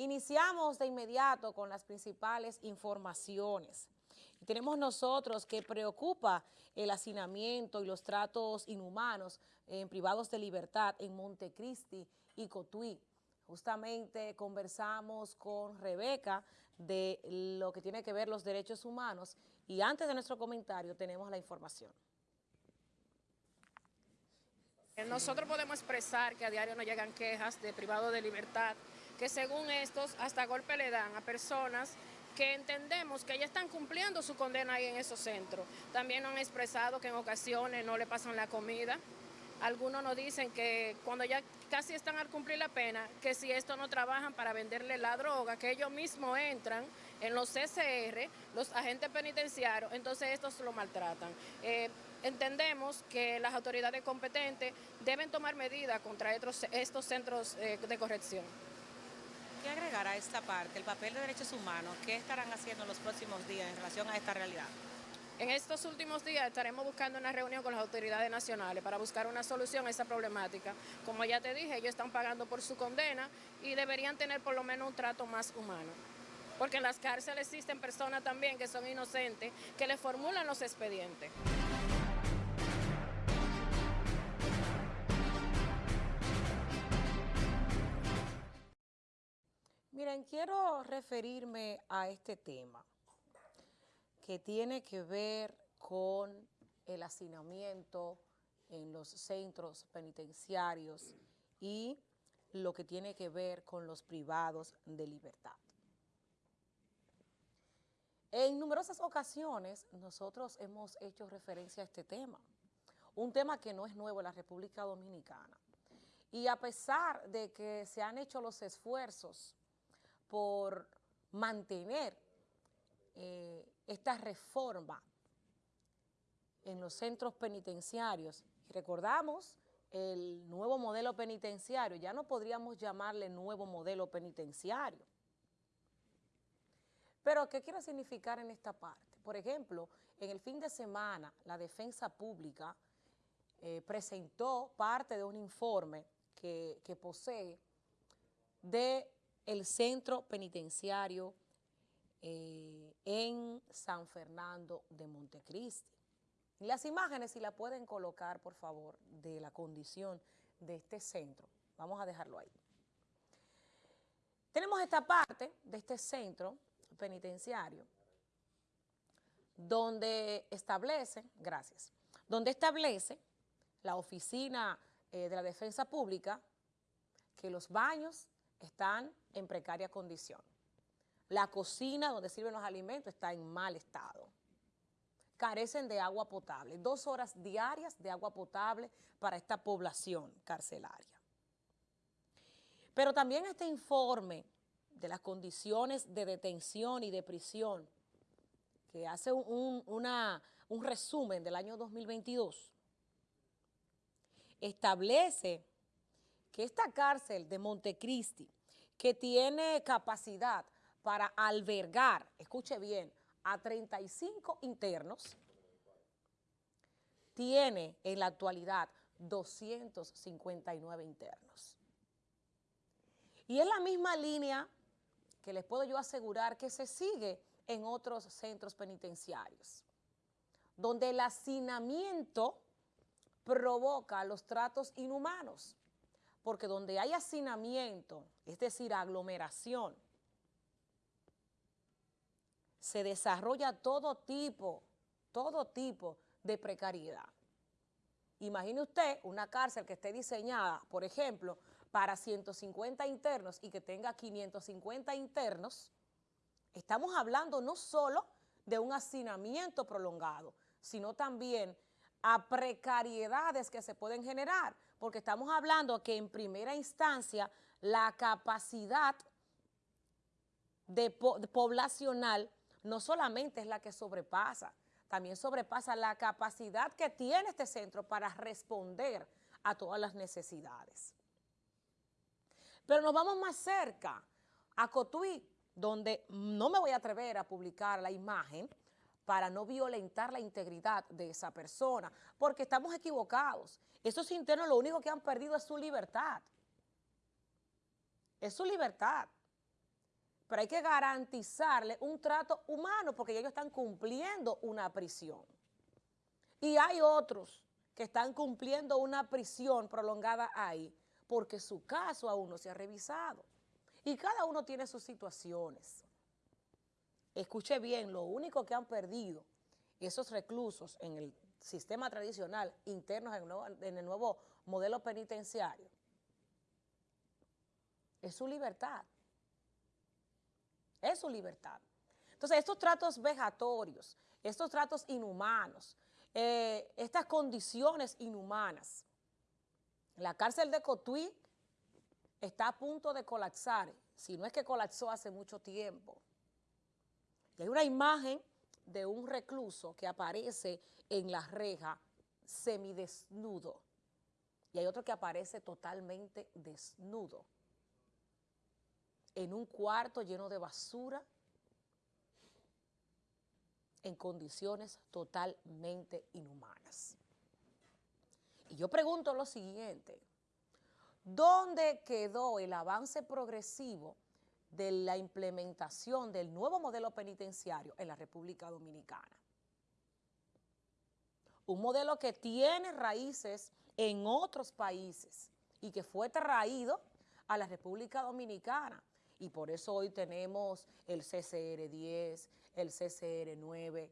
Iniciamos de inmediato con las principales informaciones. Tenemos nosotros que preocupa el hacinamiento y los tratos inhumanos en privados de libertad en Montecristi y Cotuí. Justamente conversamos con Rebeca de lo que tiene que ver los derechos humanos y antes de nuestro comentario tenemos la información. Nosotros podemos expresar que a diario nos llegan quejas de privados de libertad que según estos hasta golpe le dan a personas que entendemos que ya están cumpliendo su condena ahí en esos centros. También han expresado que en ocasiones no le pasan la comida. Algunos nos dicen que cuando ya casi están al cumplir la pena, que si esto no trabajan para venderle la droga, que ellos mismos entran en los CCR, los agentes penitenciarios, entonces estos lo maltratan. Eh, entendemos que las autoridades competentes deben tomar medidas contra estos, centros eh, de corrección. ¿Qué agregar a esta parte, el papel de derechos humanos? ¿Qué estarán haciendo en los próximos días en relación a esta realidad? En estos últimos días estaremos buscando una reunión con las autoridades nacionales para buscar una solución a esta problemática. Como ya te dije, ellos están pagando por su condena y deberían tener por lo menos un trato más humano. Porque en las cárceles existen personas también que son inocentes, que le formulan los expedientes. Miren, quiero referirme a este tema que tiene que ver con el hacinamiento en los centros penitenciarios y lo que tiene que ver con los privados de libertad. En numerosas ocasiones nosotros hemos hecho referencia a este tema, un tema que no es nuevo en la República Dominicana. Y a pesar de que se han hecho los esfuerzos por mantener eh, esta reforma en los centros penitenciarios. Recordamos el nuevo modelo penitenciario, ya no podríamos llamarle nuevo modelo penitenciario. Pero, ¿qué quiere significar en esta parte? Por ejemplo, en el fin de semana, la Defensa Pública eh, presentó parte de un informe que, que posee de el centro penitenciario eh, en San Fernando de Montecristi. Las imágenes, si la pueden colocar, por favor, de la condición de este centro. Vamos a dejarlo ahí. Tenemos esta parte de este centro penitenciario donde establece, gracias, donde establece la oficina eh, de la defensa pública que los baños están en precaria condición. La cocina donde sirven los alimentos está en mal estado. Carecen de agua potable, dos horas diarias de agua potable para esta población carcelaria. Pero también este informe de las condiciones de detención y de prisión, que hace un, un resumen del año 2022, establece que esta cárcel de Montecristi, que tiene capacidad para albergar, escuche bien, a 35 internos, tiene en la actualidad 259 internos. Y es la misma línea que les puedo yo asegurar que se sigue en otros centros penitenciarios, donde el hacinamiento provoca los tratos inhumanos porque donde hay hacinamiento, es decir, aglomeración, se desarrolla todo tipo, todo tipo de precariedad. Imagine usted una cárcel que esté diseñada, por ejemplo, para 150 internos y que tenga 550 internos, estamos hablando no solo de un hacinamiento prolongado, sino también a precariedades que se pueden generar, porque estamos hablando que en primera instancia la capacidad poblacional no solamente es la que sobrepasa, también sobrepasa la capacidad que tiene este centro para responder a todas las necesidades. Pero nos vamos más cerca, a Cotuí, donde no me voy a atrever a publicar la imagen, para no violentar la integridad de esa persona, porque estamos equivocados. Esos internos lo único que han perdido es su libertad. Es su libertad. pero hay que garantizarle un trato humano porque ellos están cumpliendo una prisión. Y hay otros que están cumpliendo una prisión prolongada ahí porque su caso aún no se ha revisado. Y cada uno tiene sus situaciones. Escuche bien, lo único que han perdido esos reclusos en el sistema tradicional internos en el nuevo, modelo penitenciario es su libertad. Es su libertad. Entonces, estos tratos vejatorios, estos tratos inhumanos, eh, estas condiciones inhumanas, la cárcel de Cotuí está a punto de colapsar, si no es que colapsó hace mucho tiempo. Y hay una imagen de un recluso que aparece en la reja semidesnudo y hay otro que aparece totalmente desnudo en un cuarto lleno de basura, en condiciones totalmente inhumanas. Y yo pregunto lo siguiente, ¿dónde quedó el avance progresivo de la implementación del nuevo modelo penitenciario en la República Dominicana? Un modelo que tiene raíces en otros países y que fue traído a la República Dominicana y por eso hoy tenemos el CCR 10, el CCR 9.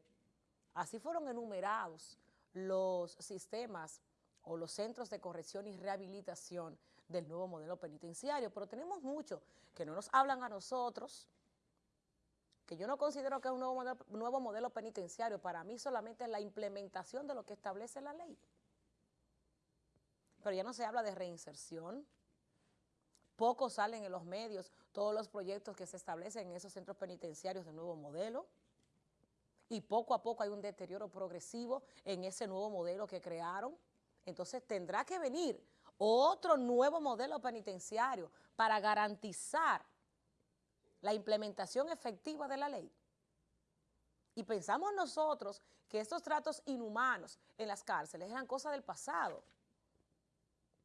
Así fueron enumerados los sistemas o los centros de corrección y rehabilitación del nuevo modelo penitenciario, pero tenemos muchos que no nos hablan a nosotros, que yo no considero que es un nuevo modelo, nuevo modelo penitenciario, para mí solamente es la implementación de lo que establece la ley. Pero ya no se habla de reinserción, poco salen en los medios todos los proyectos que se establecen en esos centros penitenciarios de nuevo modelo y poco a poco hay un deterioro progresivo en ese nuevo modelo que crearon. Entonces tendrá que venir otro nuevo modelo penitenciario para garantizar la implementación efectiva de la ley. Y pensamos nosotros que estos tratos inhumanos en las cárceles eran cosas del pasado.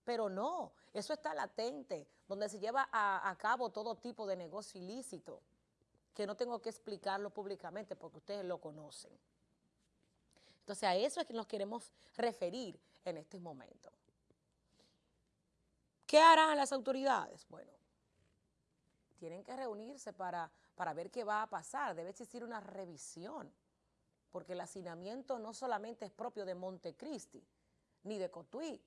Pero no, eso está latente, donde se lleva a, cabo todo tipo de negocio ilícito, que no tengo que explicarlo públicamente porque ustedes lo conocen. Entonces a eso es que nos queremos referir en este momento. ¿Qué harán las autoridades? Bueno, tienen que reunirse para, para ver qué va a pasar, debe existir una revisión, porque el hacinamiento no solamente es propio de Montecristi, ni de Cotuí,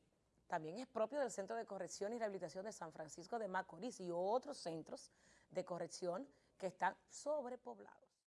también es propio del Centro de Corrección y Rehabilitación de San Francisco de Macorís y otros centros de corrección que están sobrepoblados.